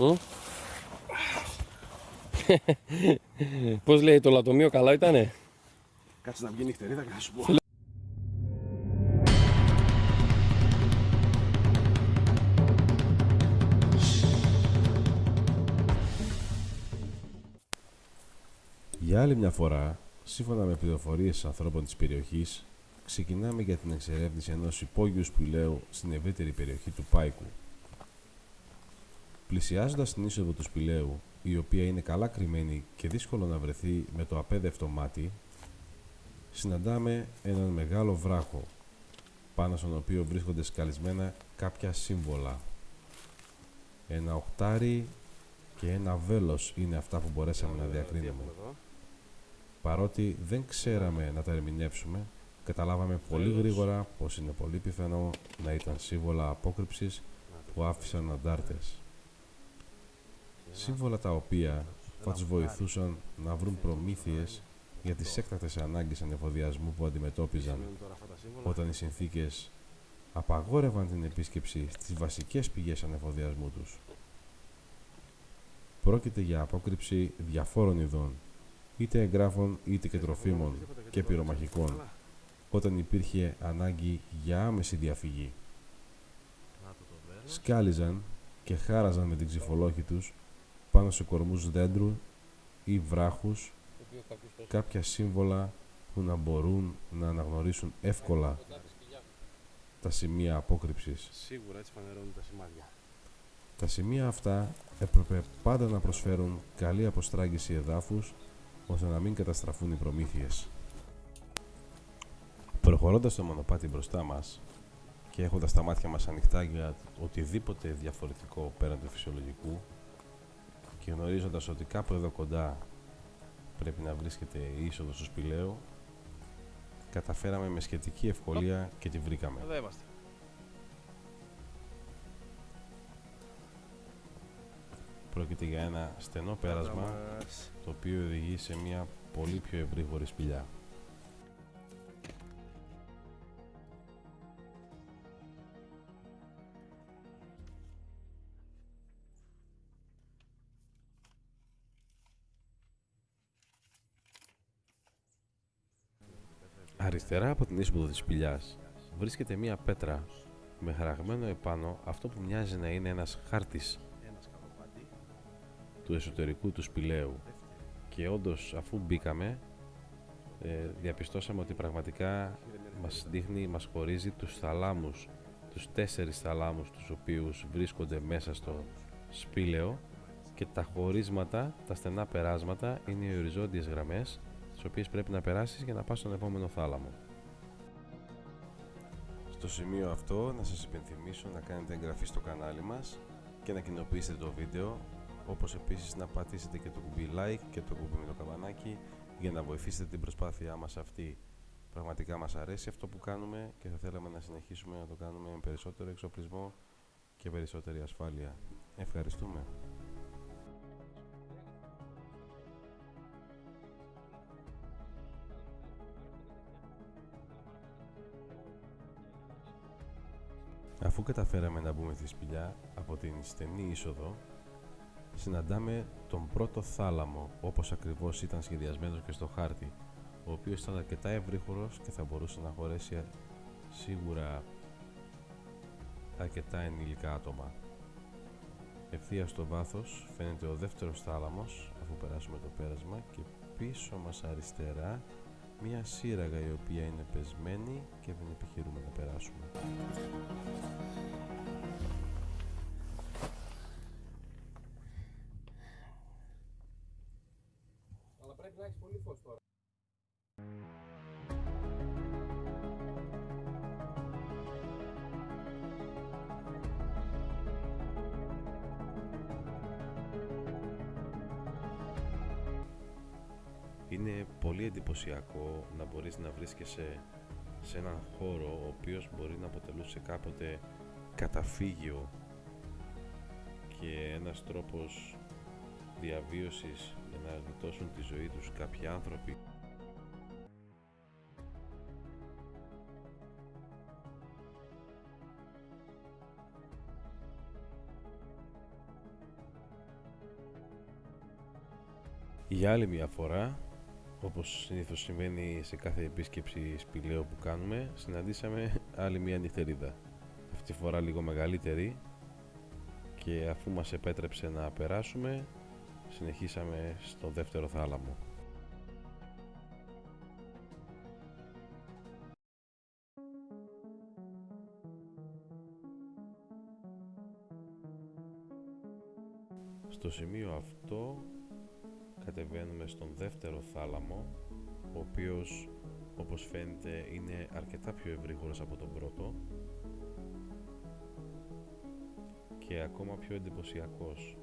Μμ. Πώς λέει το λατομείο, καλά ήτανε; Κάτσε να βγει νυχτερίδα και θα σου πω. Για άλλη μια φορά, σύμφωνα με πληροφορίες ανθρώπων της περιοχής, ξεκινάμε για την εξερεύνηση ενός υπόγειου σπηλαίου στην ευρύτερη περιοχή του Πάικου. Πλησιάζοντας την είσοδο του σπηλαίου, η οποία είναι καλά κρυμμένη και δύσκολο να βρεθεί με το απέδευτο μάτι, συναντάμε έναν μεγάλο βράχο, πάνω στον οποίο βρίσκονται σκαλισμένα κάποια σύμβολα. Ένα οχτάρι και ένα βέλος είναι αυτά που μπορέσαμε να διακρίνουμε. Παρότι δεν ξέραμε να τα ερμηνεύσουμε, καταλάβαμε πολύ γρήγορα πως είναι πολύ πιθανό να ήταν σύμβολα απόκρυψης που άφησαν αντάρτες. Σύμβολα τα οποία θα τους βοηθούσαν να βρουν προμήθειες για τις έκτακτες ανάγκες ανεφοδιασμού που αντιμετώπιζαν όταν οι συνθήκες απαγόρευαν την επίσκεψη στις βασικές πηγές ανεφοδιασμού τους. Πρόκειται για απόκρυψη διαφόρων ειδών, είτε εγγράφων είτε και τροφίμων και πυρομαχικών, όταν υπήρχε ανάγκη για άμεση διαφυγή. Σκάλιζαν και χάραζαν με την ξυφολόχη τους πάνω σε κορμούς δέντρου ή βράχους κάποια σύμβολα που να μπορούν να αναγνωρίσουν εύκολα τα σημεία απόκρυψης. Σίγουρα έτσι φανερώνουν τα σημάδια. Τα σημεία αυτά έπρεπε πάντα να προσφέρουν καλή αποστράγγιση εδάφους ώστε να μην καταστραφούν οι προμήθειες. Προχωρώντας το μονοπάτι μπροστά μας και έχοντας τα μάτια μας ανοιχτά για οτιδήποτε διαφορετικό πέραν του φυσιολογικού και γνωρίζοντας ότι κάπου εδώ κοντά πρέπει να βρίσκεται η είσοδος του σπηλαίου καταφέραμε με σχετική ευκολία και τη βρήκαμε. Εδώ είμαστε. Πρόκειται για ένα στενό πέρασμα το οποίο οδηγεί σε μια πολύ πιο ευρύγορη σπηλιά. Αριστερά από την είσοδο της σπηλιάς βρίσκεται μια πέτρα με χαραγμένο επάνω αυτό που μοιάζει να είναι ένας χάρτης του εσωτερικού του σπηλαίου. Και όντως αφού μπήκαμε ε, διαπιστώσαμε ότι πραγματικά μας δείχνει, μας χωρίζει τους θαλάμους τους τέσσερις θαλάμους τους οποίους βρίσκονται μέσα στο σπήλαιο. Και τα χωρίσματα, τα στενά περάσματα είναι οι οριζόντιες γραμμές τις οποίες πρέπει να περάσεις για να πας στον επόμενο θάλαμο. Στο σημείο αυτό να σας υπενθυμίσω να κάνετε εγγραφή στο κανάλι μας και να κοινοποιήσετε το βίντεο όπως επίσης να πατήσετε και το κουμπί like και το κουμπί με το καμπανάκι για να βοηθήσετε την προσπάθειά μας αυτή. Πραγματικά μας αρέσει αυτό που κάνουμε και θα θέλαμε να συνεχίσουμε να το κάνουμε με περισσότερο εξοπλισμό και περισσότερη ασφάλεια. Ευχαριστούμε. Αφού καταφέραμε να μπούμε στη σπηλιά από την στενή είσοδο, συναντάμε τον πρώτο θάλαμο όπως ακριβώς ήταν σχεδιασμένος και στο χάρτη, ο οποίος ήταν αρκετά ευρύχωρος και θα μπορούσε να χωρέσει σίγουρα αρκετά ενήλικα άτομα. Ευθείας στο βάθος φαίνεται ο δεύτερος θάλαμος αφού περάσουμε το πέρασμα και πίσω μας αριστερά μία σύραγγα η οποία είναι πεσμένη και δεν επιχειρούμε να περάσουμε. Αλλά πρέπει να έχεις πολύ φως τώρα. Είναι πολύ εντυπωσιακό να μπορείς να βρίσκεσαι σε έναν χώρο ο οποίος μπορεί να αποτελούσε κάποτε καταφύγιο και ένας τρόπος διαβίωσης για να γλιτώσουν τη ζωή τους κάποιοι άνθρωποι. Για άλλη μια φορά, όπως συνήθως συμβαίνει σε κάθε επίσκεψη σπηλαίου που κάνουμε, συναντήσαμε άλλη μια νυχτερίδα. Αυτή τη φορά λίγο μεγαλύτερη και αφού μας επέτρεψε να περάσουμε, συνεχίσαμε στο δεύτερο θάλαμο. Στο σημείο αυτό κατεβαίνουμε στον δεύτερο θάλαμο ο οποίος όπως φαίνεται είναι αρκετά πιο ευρύγορος από τον πρώτο και ακόμα πιο εντυπωσιακός.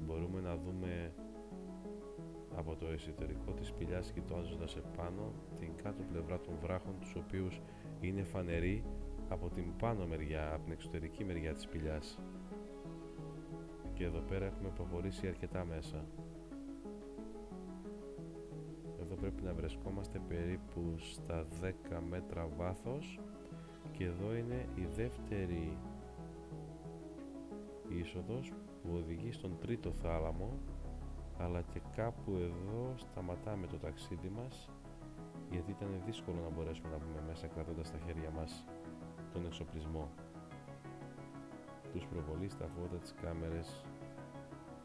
Μπορούμε να δούμε από το εσωτερικό της σπηλιάς κοιτάζοντας επάνω την κάτω πλευρά των βράχων τους οποίους είναι φανεροί από την πάνω μεριά, από την εξωτερική μεριά της σπηλιάς και εδώ πέρα έχουμε προχωρήσει αρκετά μέσα. Εδώ πρέπει να βρισκόμαστε περίπου στα 10 μέτρα βάθος. Και εδώ είναι η δεύτερη είσοδος που οδηγεί στον τρίτο θάλαμο. Αλλά και κάπου εδώ σταματάμε το ταξίδι μας γιατί ήταν δύσκολο να μπορέσουμε να μπούμε μέσα κρατώντας στα χέρια μας τον εξοπλισμό τους προβολείς, τα φώτα, τις κάμερες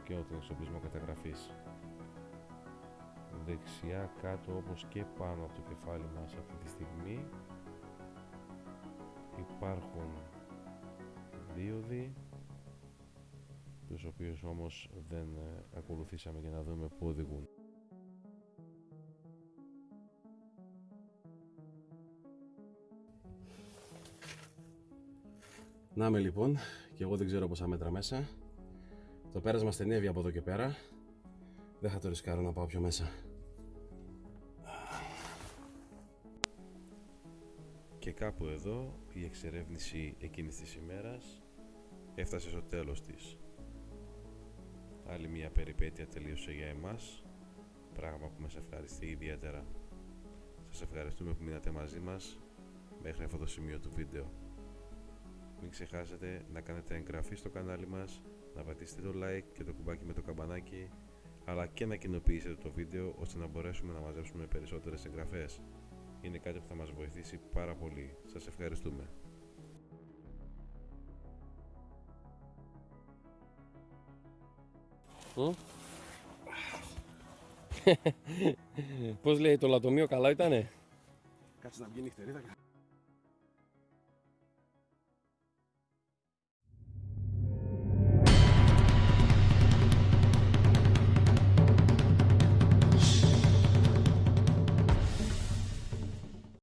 και τον εξοπλισμό καταγραφής. Δεξιά κάτω όπως και πάνω από το κεφάλι μας αυτή τη στιγμή υπάρχουν δίωδοι τους οποίους όμως δεν ε, ακολουθήσαμε για να δούμε πού οδηγούν. Να είμαι λοιπόν, και εγώ δεν ξέρω πόσα μέτρα μέσα. Το πέρασμα στενεύει από εδώ και πέρα. Δεν θα το ρισκάρω να πάω πιο μέσα. Και κάπου εδώ η εξερεύνηση εκείνης της ημέρας έφτασε στο τέλος της. Άλλη μια περιπέτεια τελείωσε για εμάς, πράγμα που μας ευχαριστεί ιδιαίτερα. Σας ευχαριστούμε που μείνατε μαζί μας μέχρι αυτό το σημείο του βίντεο. Μην ξεχάσετε να κάνετε εγγραφή στο κανάλι μας, να πατήσετε το like και το κουμπάκι με το καμπανάκι, αλλά και να κοινοποιήσετε το βίντεο ώστε να μπορέσουμε να μαζέψουμε περισσότερες εγγραφές. Είναι κάτι που θα μας βοηθήσει πάρα πολύ. Σας ευχαριστούμε. Μμ. Πώς λέει το λατομείο καλά ήτανε; Κάτσε να βγει νυχτερίδα.